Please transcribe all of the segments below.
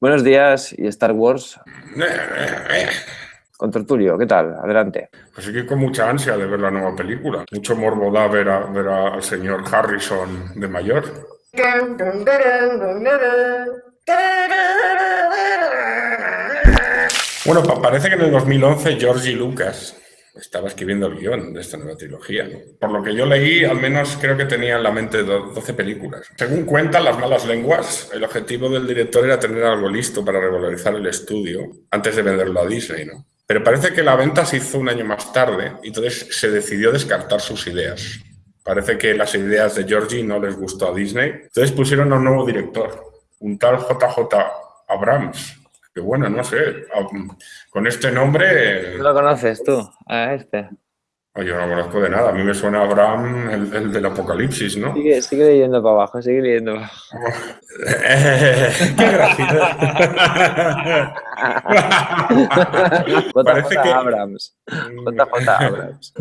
Buenos días y Star Wars. Con Tertulio, ¿qué tal? Adelante. Así que con mucha ansia de ver la nueva película. Mucho morbo da ver, a, ver al señor Harrison de mayor. Bueno, parece que en el 2011 Georgie Lucas estaba escribiendo el guion de esta nueva trilogía. Por lo que yo leí, al menos creo que tenía en la mente 12 películas. Según cuentan las malas lenguas, el objetivo del director era tener algo listo para revalorizar el estudio antes de venderlo a Disney. Pero parece que la venta se hizo un año más tarde y entonces se decidió descartar sus ideas. Parece que las ideas de Georgie no les gustó a Disney. Entonces pusieron a un nuevo director, un tal JJ Abrams, bueno, no sé, con este nombre... ¿Lo conoces tú, a este? Yo no conozco de nada, a mí me suena Abraham, el, del apocalipsis, ¿no? Sigue, sigue leyendo para abajo, sigue leyendo para abajo. ¡Qué gracioso! Parece que... Abrams. JJ Abrams.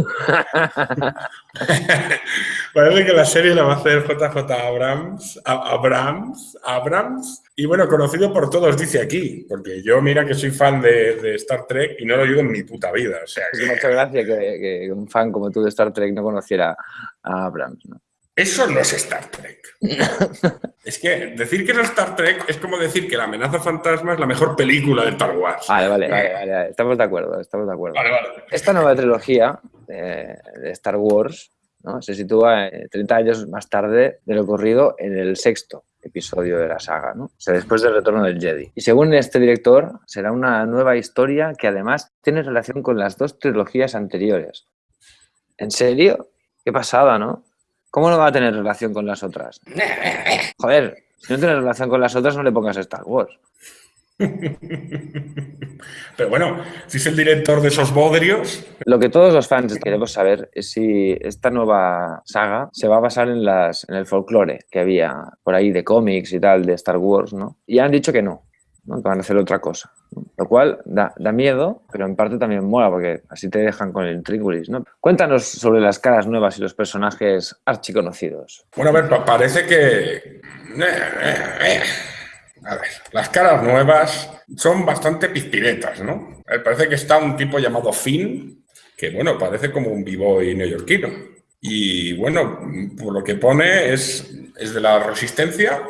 Parece que la serie la va a hacer JJ Abrams, Abrams, Abrams, y bueno, conocido por todos, dice aquí, porque yo mira que soy fan de, Star Trek y no lo digo en mi puta vida. O sea, que... mucha gracia que, un fan como tú de Star Trek no conociera a Abrams, ¿no? Eso no es Star Trek. es que decir que no es Star Trek es como decir que La amenaza fantasma es la mejor película de Star Wars. Vale, vale, vale, estamos de acuerdo, estamos de acuerdo. Esta nueva trilogía de, Star Wars ¿no? se sitúa 30 años más tarde de lo ocurrido en el sexto episodio de la saga, ¿no? O sea, después del retorno del Jedi. Y según este director, será una nueva historia que además tiene relación con las dos trilogías anteriores. ¿En serio? Qué pasada, ¿no? ¿Cómo no va a tener relación con las otras? Joder, si no tiene relación con las otras, no le pongas Star Wars. Pero bueno, si es el director de esos bodrios... Lo que todos los fans queremos saber es si esta nueva saga se va a basar en, las, en el folclore que había por ahí de cómics y tal de Star Wars, ¿no? Y han dicho que no, que van a hacer otra cosa. Lo cual da, da, miedo, pero en parte también mola, porque así te dejan con el intríngulis, ¿no? Cuéntanos sobre las caras nuevas y los personajes archiconocidos. Bueno, a ver, parece que... A ver, las caras nuevas son bastante pizpiretas, ¿no? Parece que está un tipo llamado Finn, que, bueno, parece como un b-boy neoyorquino. Y, bueno, por lo que pone es, es de la Resistencia,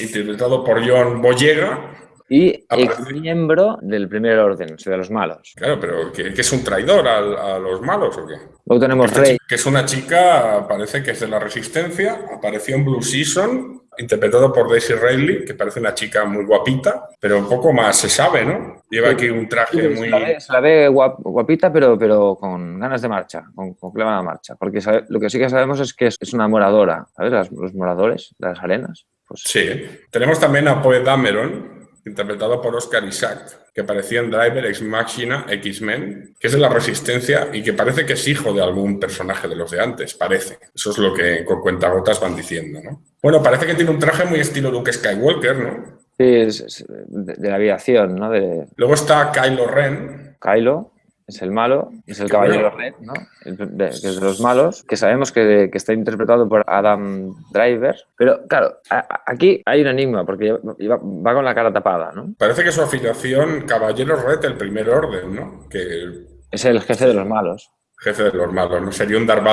interpretado por John Boyega, y ex miembro del primer orden, o sea, de los malos. Claro, pero ¿que, es un traidor a, los malos o qué? Luego tenemos Rey. Que es una chica, parece que es de la Resistencia, apareció en Blue Season, interpretado por Daisy Riley, que parece una chica muy guapita, pero poco más se sabe, ¿no? Lleva aquí un traje muy... Se la ve, guapita, pero, pero con ganas de marcha, con, con de marcha, porque lo que sí que sabemos es que es, una moradora, ¿sabes? los moradores de las arenas. Pues... Sí. Tenemos también a Poe Dameron, interpretado por Oscar Isaac, que aparecía en Driver, Ex Machina, X-Men, que es de la Resistencia y que parece que es hijo de algún personaje de los de antes, parece. Eso es lo que con cuentagotas van diciendo, ¿no? Bueno, parece que tiene un traje muy estilo Luke Skywalker, ¿no? Sí, es, de, la aviación, ¿no? De... Luego está Kylo Ren. Kylo, es el malo, es el caballero red, ¿no? que es de los malos, que sabemos que, está interpretado por Adam Driver. Pero claro, aquí hay un enigma, porque va, con la cara tapada, ¿no? Parece que su afiliación, caballero red, el primer orden, ¿no? Que... Es el jefe de los malos. Jefe de los malos, ¿no? Sería un Darth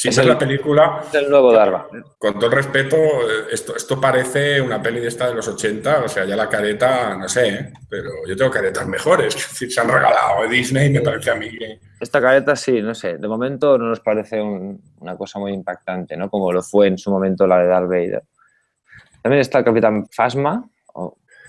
si es la película... Es el nuevo Darva. Con todo el respeto, esto, esto parece una peli de esta de los 80, o sea, ya la careta, no sé, ¿eh? pero yo tengo caretas mejores, que se han regalado Disney, me parece a mí Esta careta sí, no sé, de momento no nos parece una cosa muy impactante, ¿no? Como lo fue en su momento la de Darth Vader. También está el Capitán Phasma,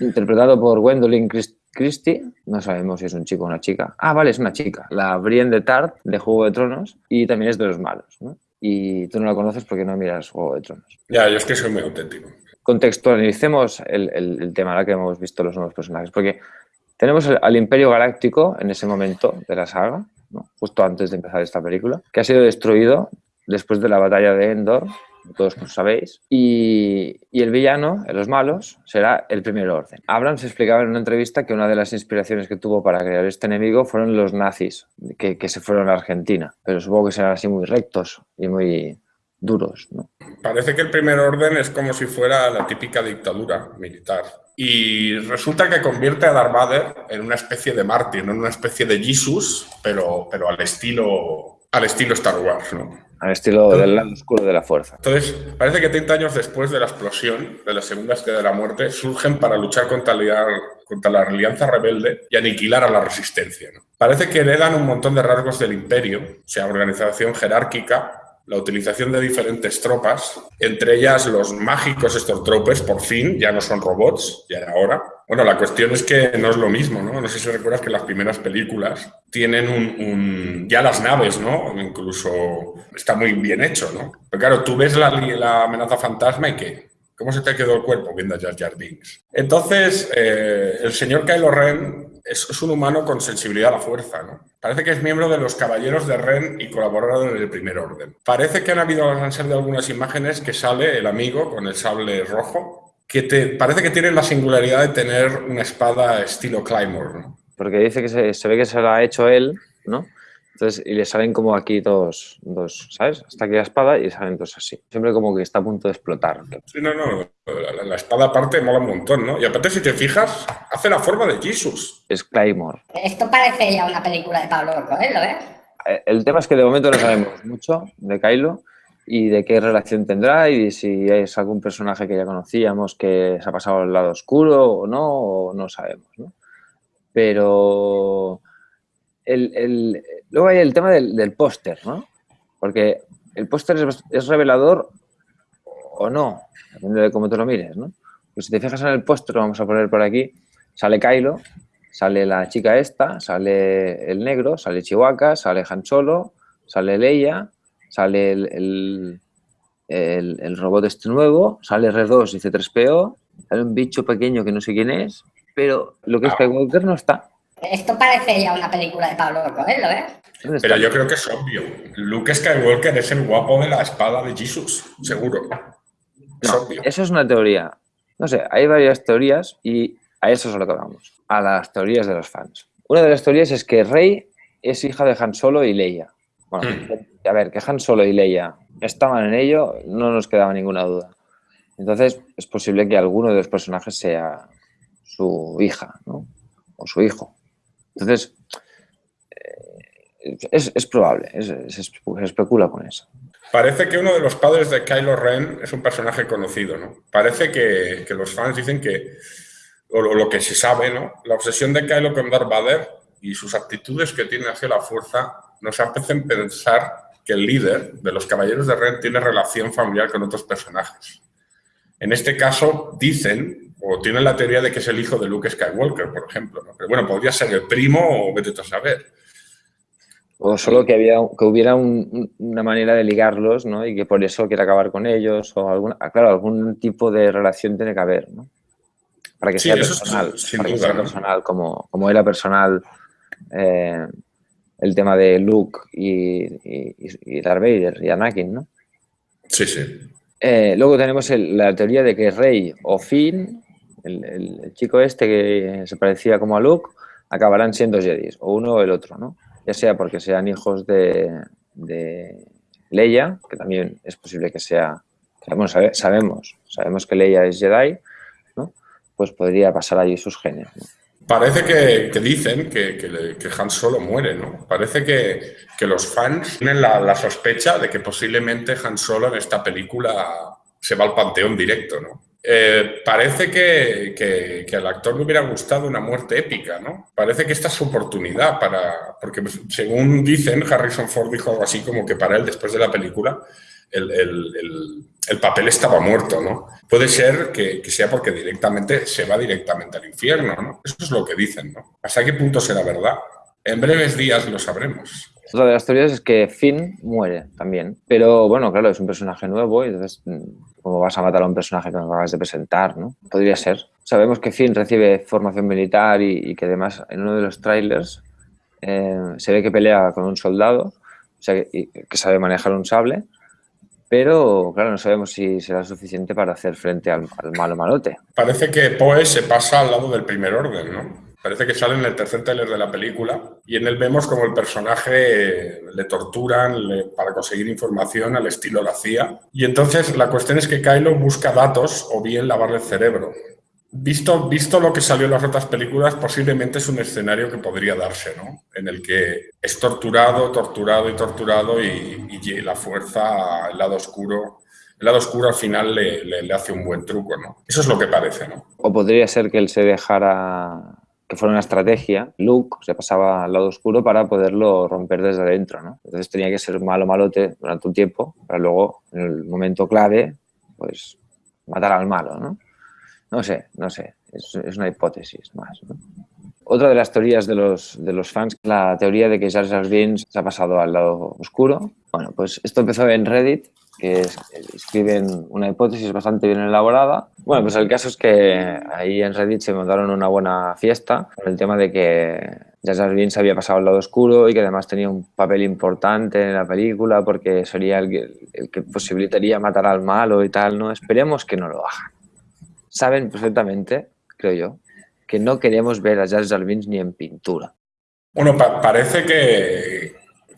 interpretado por Gwendolyn Christie Christie, no sabemos si es un chico o una chica. Ah, vale, es una chica. La Brienne de Tart, de Juego de Tronos, y también es de los malos, ¿no? Y tú no la conoces porque no miras Juego de Tronos. Ya, yo es que soy muy auténtico. Contextualicemos el, el, tema ahora que hemos visto los nuevos personajes, porque tenemos al Imperio Galáctico en ese momento de la saga, justo antes de empezar esta película, que ha sido destruido después de la batalla de Endor todos lo sabéis, y, el villano, los malos, será el primer orden. Abrams explicaba en una entrevista que una de las inspiraciones que tuvo para crear este enemigo fueron los nazis que, se fueron a Argentina, pero supongo que serán así muy rectos y muy, duros. ¿no? Parece que el primer orden es como si fuera la típica dictadura militar. Y resulta que convierte a Darth Vader en una especie de mártir, en una especie de Jesus, pero, pero al, estilo, al estilo Star Wars. ¿no? Al estilo del lado oscuro de la fuerza. Entonces, parece que 30 años después de la explosión de la Segunda Estrella de la Muerte, surgen para luchar contra la, contra la Alianza Rebelde y aniquilar a la Resistencia. ¿no? Parece que heredan un montón de rasgos del Imperio, o sea, organización jerárquica, la utilización de diferentes tropas, entre ellas los mágicos Stormtroopers, por fin, ya no son robots, ya era hora. Bueno, la cuestión es que no es lo mismo, ¿no? No sé si recuerdas que las primeras películas tienen un, ya las naves, ¿no? Incluso está muy bien hecho, ¿no? Pero claro, tú ves la, la amenaza fantasma y ¿qué? ¿Cómo se te quedó el cuerpo viendo Jar Jar Binks? Entonces, eh, el señor Kylo Ren es, un humano con sensibilidad a la fuerza, ¿no? Parece que es miembro de los Caballeros de Ren y colaborador en el Primer Orden. Parece que han habido, han salido algunas imágenes que sale el amigo con el sable rojo, que te, parece que tiene la singularidad de tener una espada estilo Claymore, ¿no? Porque dice que se, se ve que se la ha hecho él, ¿no? Entonces, y le salen como aquí dos, dos, ¿sabes? Hasta aquí la espada y salen dos así. Siempre como que está a punto de explotar. Sí, no, no. La, espada aparte mola un montón, ¿no? Y aparte, si te fijas, hace la forma de Jesus. Es Claymore. Esto parece ya una película de Pablo Coelho, ¿eh? ¿eh? El tema es que de momento no sabemos mucho de Kylo y de qué relación tendrá y si es algún personaje que ya conocíamos que se ha pasado al lado oscuro o no, o no sabemos, ¿no? Pero el, luego hay el tema del, póster, ¿no? Porque el póster es, revelador o no, depende de cómo te lo mires, ¿no? Pues si te fijas en el póster, vamos a poner por aquí, sale Kylo, sale la chica esta, sale el negro, sale Chihuahua, sale Han Solo, sale Leia, sale el, el, robot este nuevo, sale R2 y C3PO, sale un bicho pequeño que no sé quién es, pero lo que es Skywalker no está. Esto parece ya una película de Pablo Coelho, ¿eh? Pero yo creo que es obvio. Luke Skywalker es el guapo de la espada de Jesus, seguro. Es obvio. Eso es una teoría. No sé, hay varias teorías y a eso es a lo que vamos. A las teorías de los fans. Una de las teorías es que Rey es hija de Han Solo y Leia. Bueno, hmm. A ver, que Han Solo y Leia estaban en ello, no nos quedaba ninguna duda. Entonces, es posible que alguno de los personajes sea su hija, ¿no? O su hijo. Entonces, eh, es, probable, se especula con eso. Parece que uno de los padres de Kylo Ren es un personaje conocido, ¿no? Parece que, los fans dicen que, o lo, que se sabe, ¿no? La obsesión de Kylo con Darth Vader y sus actitudes que tiene hacia la fuerza nos hacen pensar que el líder de los Caballeros de Ren tiene relación familiar con otros personajes. En este caso, dicen o tienen la teoría de que es el hijo de Luke Skywalker, por ejemplo. Pero bueno, podría ser el primo o vete a saber. O solo que, había, que hubiera una manera de ligarlos, ¿no? Y que por eso quiere acabar con ellos, o alguna, ah, claro, algún tipo de relación tiene que haber, ¿no? Para que sea personal, para que sea personal, como, como era personal eh, el tema de Luke y, y, y Darth Vader y Anakin, ¿no? Sí, sí. Eh, luego tenemos la teoría de que Rey o Finn el, chico este que se parecía como a Luke, acabarán siendo Jedi, o uno o el otro, ¿no? Ya sea porque sean hijos de, Leia, que también es posible que sea, bueno, sabemos, sabemos que Leia es Jedi, ¿no? Pues podría pasar allí sus genes, Parece que, dicen que, Han Solo muere, ¿no? Parece que, los fans tienen la, sospecha de que posiblemente Han Solo en esta película se va al panteón directo, ¿no? Eh, parece que, que, al actor le hubiera gustado una muerte épica, ¿no? Parece que esta es su oportunidad para... Porque según dicen, Harrison Ford dijo algo así como que para él, después de la película, el, el, el, papel estaba muerto, ¿no? Puede ser que, que, sea porque directamente se va directamente al infierno, ¿no? Eso es lo que dicen, ¿no? ¿Hasta qué punto será verdad? En breves días lo sabremos. Otra de las teorías es que Finn muere también. Pero bueno, claro, es un personaje nuevo y entonces, mm, ¿cómo vas a matar a un personaje que nos acabas de presentar? ¿no? Podría ser. Sabemos que Finn recibe formación militar y, que además en uno de los trailers eh, se ve que pelea con un soldado, o sea, que, sabe manejar un sable, pero claro, no sabemos si será suficiente para hacer frente al, al malo malote. Parece que Poe se pasa al lado del primer orden, ¿no? Parece que sale en el tercer trailer de la película y en él vemos como el personaje le torturan para conseguir información al estilo la CIA. Y entonces la cuestión es que Kylo busca datos o bien lavarle el cerebro. Visto, visto lo que salió en las otras películas, posiblemente es un escenario que podría darse, ¿no? En el que es torturado, torturado y torturado y, y la fuerza, el lado oscuro, el lado oscuro al final le, le, hace un buen truco, ¿no? Eso es lo que parece, ¿no? O podría ser que él se dejara que fuera una estrategia, Luke se pasaba al lado oscuro para poderlo romper desde adentro, ¿no? Entonces tenía que ser malo malote durante un tiempo para luego, en el momento clave, pues matar al malo, ¿no? No sé, no sé, es, una hipótesis más, Otra de las teorías de los, de los fans, la teoría de que Jar Binks se ha pasado al lado oscuro. Bueno, pues esto empezó en Reddit que escriben una hipótesis bastante bien elaborada. Bueno, pues el caso es que ahí en Reddit se montaron una buena fiesta por el tema de que Jar Binks había pasado al lado oscuro y que además tenía un papel importante en la película porque sería el que, el que posibilitaría matar al malo y tal, ¿no? Esperemos que no lo hagan. Saben perfectamente, creo yo, que no queremos ver a Jar Jar ni en pintura. Bueno, parece que,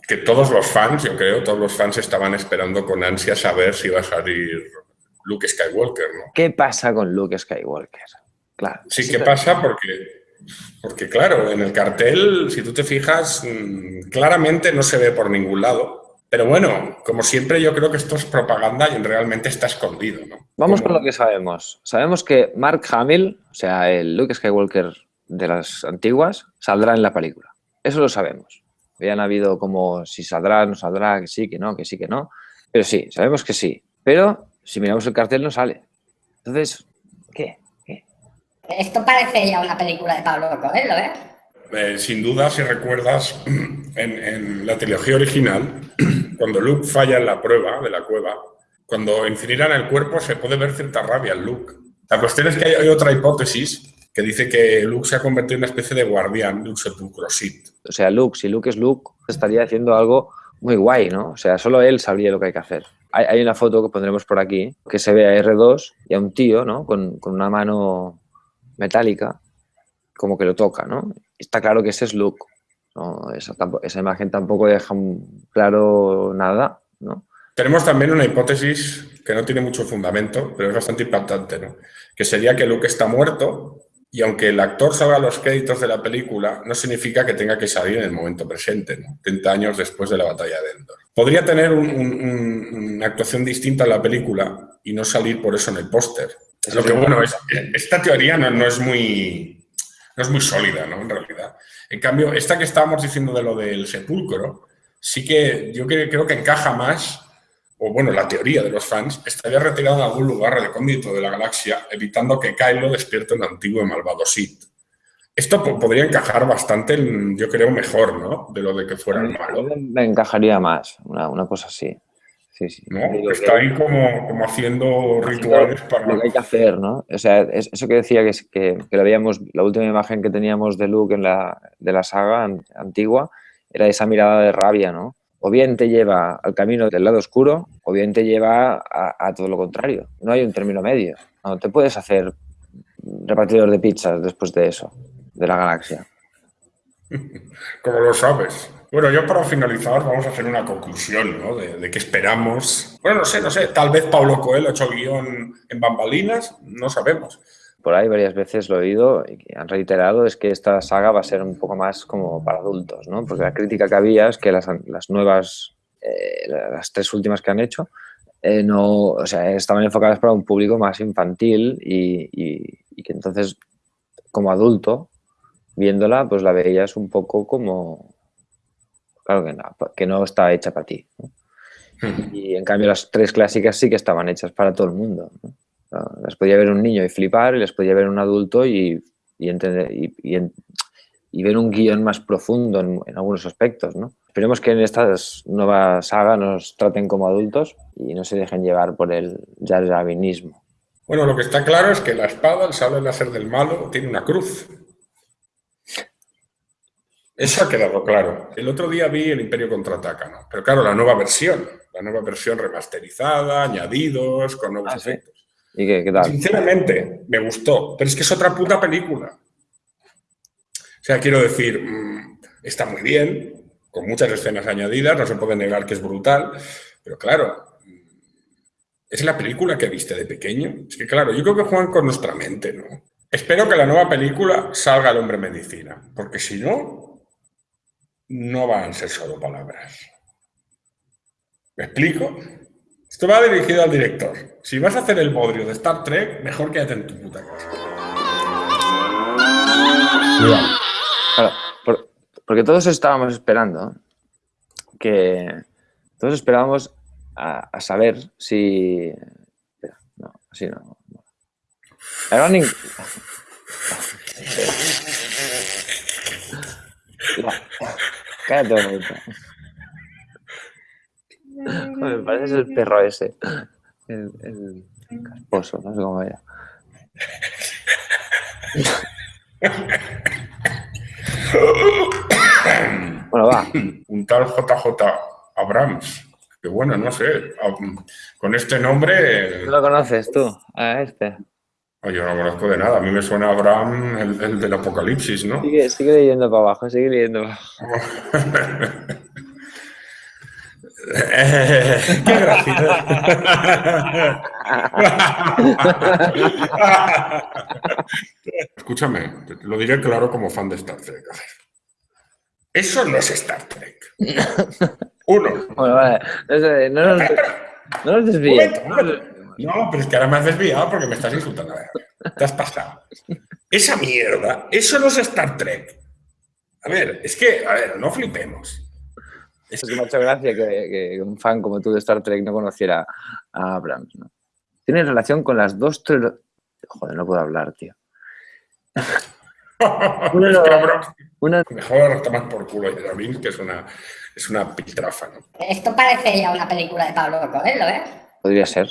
que todos los fans, yo creo, todos los fans estaban esperando con ansia saber si iba a salir Luke Skywalker, ¿no? ¿Qué pasa con Luke Skywalker? Claro. Sí, ¿qué pasa? Porque, porque, claro, en el cartel, si tú te fijas, mm, claramente no se ve por ningún lado. Pero bueno, como siempre, yo creo que esto es propaganda y realmente está escondido, ¿no? Vamos con lo que sabemos. Sabemos que Mark Hamill, o sea, el Luke Skywalker de las antiguas, saldrá en la película. Eso lo sabemos. Habían habido como si saldrá, no saldrá, que sí, que no, que sí, que no. Pero sí, sabemos que sí. Pero si miramos el cartel no sale. Entonces, ¿qué? Esto parece ya una película de Pablo Coelho, ¿eh? ¿eh? sin duda, si recuerdas, en, la trilogía original, cuando Luke falla en la prueba de la cueva, cuando incineran el cuerpo se puede ver cierta rabia en Luke. La cuestión es que hay otra hipótesis que dice que Luke se ha convertido en una especie de guardián de un sepulcro Sith. O sea, Luke, si Luke es Luke, estaría haciendo algo muy guay, ¿no? O sea, solo él sabría lo que hay que hacer. Hay, una foto que pondremos por aquí, que se ve a R2 y a un tío, ¿no? Con, una mano metálica, como que lo toca, ¿no? Está claro que ese es Luke. ¿No? Esa, esa imagen tampoco deja claro nada, ¿no? Tenemos también una hipótesis que no tiene mucho fundamento, pero es bastante impactante, ¿no? Que sería que Luke está muerto y aunque el actor salga a los créditos de la película, no significa que tenga que salir en el momento presente, ¿no? 30 años después de la batalla de Endor. Podría tener una actuación distinta en la película y no salir por eso en el póster. Lo que bueno es esta teoría no, es muy, no es muy sólida, ¿no? En realidad. En cambio, esta que estábamos diciendo de lo del sepulcro, sí que yo creo que encaja más o bueno, la teoría de los fans, estaría retirado en algún lugar recóndito de la galaxia, evitando que Kylo despierte un antiguo y malvado Sith. Esto podría encajar bastante, yo creo, mejor, ¿no? De lo de que fuera el malo. Me encajaría más, una, cosa así. Sí, sí. ¿No? está ahí como, como haciendo rituales para... Lo que hay que hacer, ¿no? O sea, eso que decía que, que, que lo veíamos, la última imagen que teníamos de Luke en la, de la saga antigua, era esa mirada de rabia, ¿no? o bien te lleva al camino del lado oscuro o bien te lleva a, todo lo contrario. No hay un término medio. No te puedes hacer repartidor de pizzas después de eso, de la galaxia. Como lo sabes. Bueno, yo para finalizar vamos a hacer una conclusión, ¿no? De, de qué esperamos. Bueno, no sé, no sé. Tal vez Pablo Coelho ha hecho guion en bambalinas, no sabemos por ahí varias veces lo he oído y han reiterado es que esta saga va a ser un poco más como para adultos, ¿no? Porque la crítica que había es que las, las nuevas, eh, las tres últimas que han hecho, eh, no, o sea, estaban enfocadas para un público más infantil y, y, que entonces, como adulto, viéndola, pues la veías un poco como, claro que no, que no está hecha para ti. Y en cambio las tres clásicas sí que estaban hechas para todo el mundo. ¿no? Las podía ver un niño y flipar, y les podía ver un adulto y, entender, y, ver un guion más profundo en, algunos aspectos, ¿no? Esperemos que en esta nueva saga nos traten como adultos y no se dejen llevar por el jarjavinismo. Bueno, lo que está claro es que la espada, el sable láser del malo, tiene una cruz. Eso ha quedado claro. El otro día vi el Imperio Contraataca, ¿no? Pero claro, la nueva versión, la nueva versión remasterizada, añadidos, con nuevos ah, efectos. ¿Y qué, tal? Sinceramente, me gustó, pero es que es otra puta película. O sea, quiero decir, mm, está muy bien, con muchas escenas añadidas, no se puede negar que es brutal, pero claro, es la película que viste de pequeño. Es que claro, yo creo que juegan con nuestra mente, ¿no? Espero que la nueva película salga el hombre medicina, porque si no, no van a ser solo palabras. ¿Me explico? Esto va dirigido al director. Si vas a hacer el bodrio de Star Trek, mejor quédate en tu puta casa. porque todos estábamos esperando que... Todos esperábamos a, saber si... No, así no. no. Cállate un momento. Me parece el perro ese. El, el casposo, no sé cómo era. bueno, va. Un tal JJ Abrams. Que bueno, no sé. Con este nombre. ¿Tú lo conoces tú? A este. Yo no conozco de nada. A mí me suena Abraham, el, el del apocalipsis, ¿no? Sigue, sigue leyendo para abajo, sigue leyendo para abajo. ¡Qué gracioso! Escúchame, lo diré claro como fan de Star Trek. Eso no es Star Trek. Uno. Bueno, vale. No, nos, no nos desvíes. No, pero es que ahora me has desviado porque me estás insultando. A ver, te has pasado. Esa mierda, eso no es Star Trek. A ver, es que, a ver, no flipemos. Es que me ha hecho gracia que, un fan como tú de Star Trek no conociera a Abrams, ¿no? Tiene relación con las dos Joder, no puedo hablar, tío. una, Mejor tomar por culo a que es una, es una piltrafa, ¿no? Esto parece ya una película de Pablo Coelho, ¿eh? Podría ser.